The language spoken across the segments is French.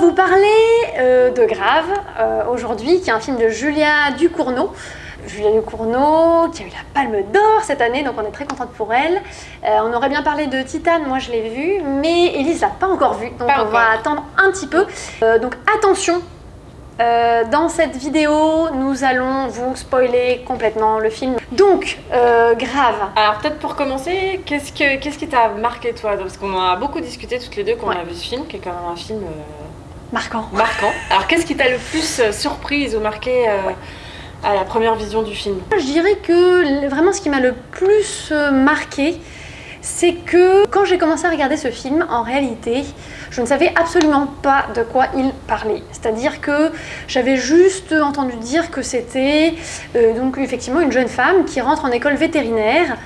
de Grave euh, aujourd'hui, qui est un film de Julia Ducournau. Julia Ducournau, qui a eu la Palme d'Or cette année, donc on est très contente pour elle. Euh, on aurait bien parlé de Titane, moi je l'ai vu, mais Elise l'a pas encore vu, donc on va attendre un petit peu. Euh, donc attention, dans cette vidéo, nous allons vous spoiler complètement le film. Donc, grave. Alors peut-être pour commencer, qu'est-ce qu'est-ce qui t'a marqué toi? Parce qu'on a beaucoup discuté toutes les deux quand on a vu ce film, qui est quand même un film Marquant. Marquant. Alors qu'est-ce qui t'a le plus euh, surprise ou marqué euh, à la première vision du film? Je dirais que vraiment ce qui m'a le plus euh, marqué, c'est que quand j'ai commencé à regarder ce film, en réalité, je ne savais absolument pas de quoi il parlait. C'est-à-dire que j'avais juste entendu dire que c'était donc effectivement une jeune femme qui rentre en école vétérinaire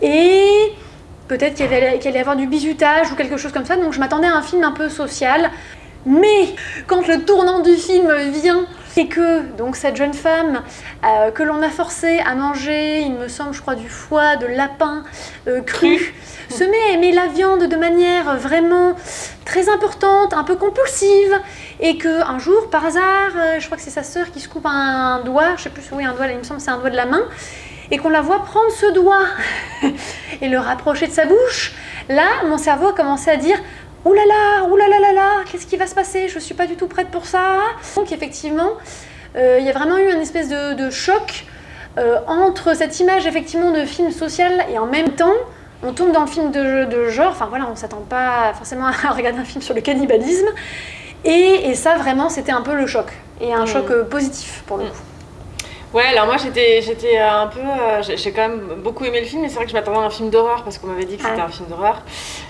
et peut-être qu'il allait, y avoir du bizutage ou quelque chose comme ça, donc je m'attendais à un film un peu social. Mais quand le tournant du film vient et que donc cette jeune femme euh, que l'on a forcée à manger, il me semble, je crois, du foie, de lapin euh, cru, se met à aimer la viande de manière vraiment très importante, un peu compulsive, et que un jour, par hasard, euh, je crois que c'est sa sœur qui se coupe un doigt, je sais plus, oui, un doigt, il me semble, c'est un doigt de la main, et qu'on la voit prendre ce doigt. Et le rapprocher de sa bouche, là, mon cerveau a commencé à dire Ouh là là, ouh là là là là, qu'est-ce qui va se passer? Je suis pas du tout prête pour ça. Donc effectivement, euh, il y a vraiment eu une espèce de, choc euh, entre cette image effectivement de film social et en même temps, on tombe dans le film de, genre, enfin voilà, on s'attend pas forcément à regarder un film sur le cannibalisme. Et, ça vraiment, c'était un peu le choc. Et un mmh. choc euh, positif pour le coup. Ouais, alors moi j'étais j'étais un peu. Euh, j'ai quand même beaucoup aimé le film, mais c'est vrai que je m'attendais à un film d'horreur parce qu'on m'avait dit que c'était un film d'horreur.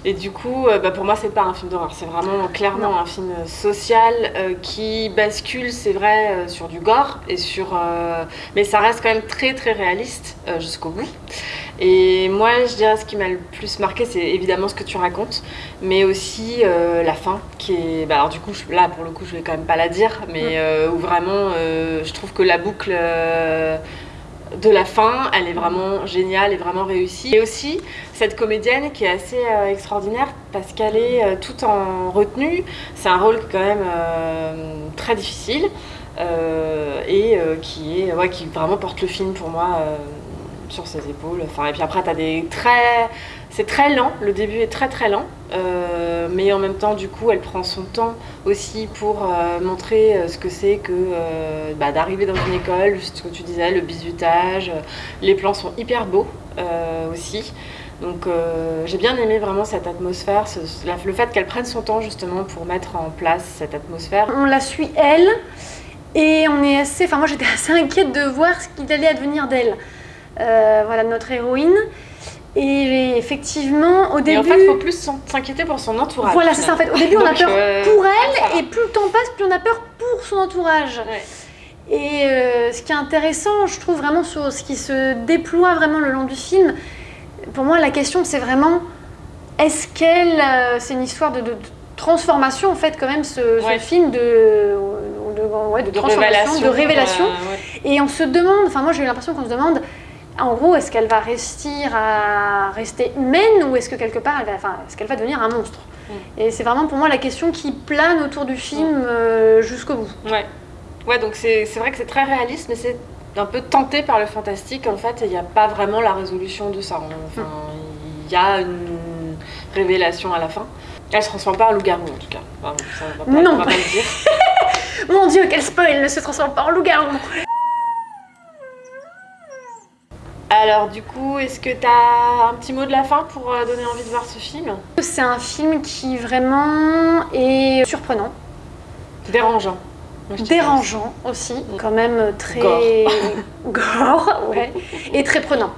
Et du coup, euh, bah, pour moi, c'est pas un film d'horreur, c'est vraiment clairement un film social euh, qui bascule, c'est vrai, sur du gore, et sur, mais ça reste quand même très très réaliste jusqu'au bout. Et moi, je dirais ce qui m'a le plus marqué, c'est évidemment ce que tu racontes, mais aussi euh, la fin, qui est... Bah, alors du coup, là, pour le coup, je vais quand même pas la dire, mais euh, où vraiment, euh, je trouve que la boucle de la fin, elle est vraiment géniale et vraiment réussie. Et aussi, cette comédienne qui est assez extraordinaire, parce qu'elle est tout en retenue. C'est un rôle quand même très difficile, et qui, est, ouais, qui vraiment porte le film pour moi sur ses épaules. Enfin, et puis après, tu as des très... C'est très lent, le début est très très lent, euh, mais en même temps, du coup, elle prend son temps aussi pour euh, montrer euh, ce que c'est que bah, d'arriver dans une école, ce que tu disais, le bizutage, les plans sont hyper beaux aussi. Donc j'ai bien aimé vraiment cette atmosphère, le fait qu'elle prenne son temps justement pour mettre en place cette atmosphère. On la suit elle, et on est assez... Enfin moi j'étais assez inquiète de voir ce qu'il allait advenir d'elle. Euh, voilà notre héroïne. Et effectivement, au début... Et en fait, il faut plus s'inquiéter pour son entourage. Voilà, c'est ça. En fait, au début, on a peur euh, pour elle, et plus le temps passe, plus on a peur pour son entourage. Et euh, ce qui est intéressant, je trouve vraiment sur ce qui se déploie vraiment le long du film, pour moi, la question, c'est vraiment, est-ce qu'elle... c'est une histoire de, transformation, en fait, quand même, ce, film de, de, transformation, de révélation. Et on se demande, enfin moi j'ai eu l'impression qu'on se demande, en gros, est-ce qu'elle va rester, à rester humaine ou est-ce que quelque part, elle va, enfin, est-ce qu'elle va devenir un monstre mm. Et c'est vraiment pour moi la question qui plane autour du film mm. euh, jusqu'au bout. Ouais, ouais donc c'est vrai que c'est très réaliste, mais c'est un peu tenté par le fantastique. En fait, il n'y a pas vraiment la résolution de ça. Enfin, mm. il y a une révélation à la fin. Elle se transforme pas en loup-garou en tout cas. ça, non. pas le dire. Mon dieu, quel spoil, elle ne se transforme pas en loup-garou. Alors du coup, est-ce que tu as un petit mot de la fin pour euh, donner envie de voir ce film? C'est un film qui vraiment est surprenant. Dérangeant. Dérangeant aussi, quand même très... Gore. Gore, ouais. Et très prenant.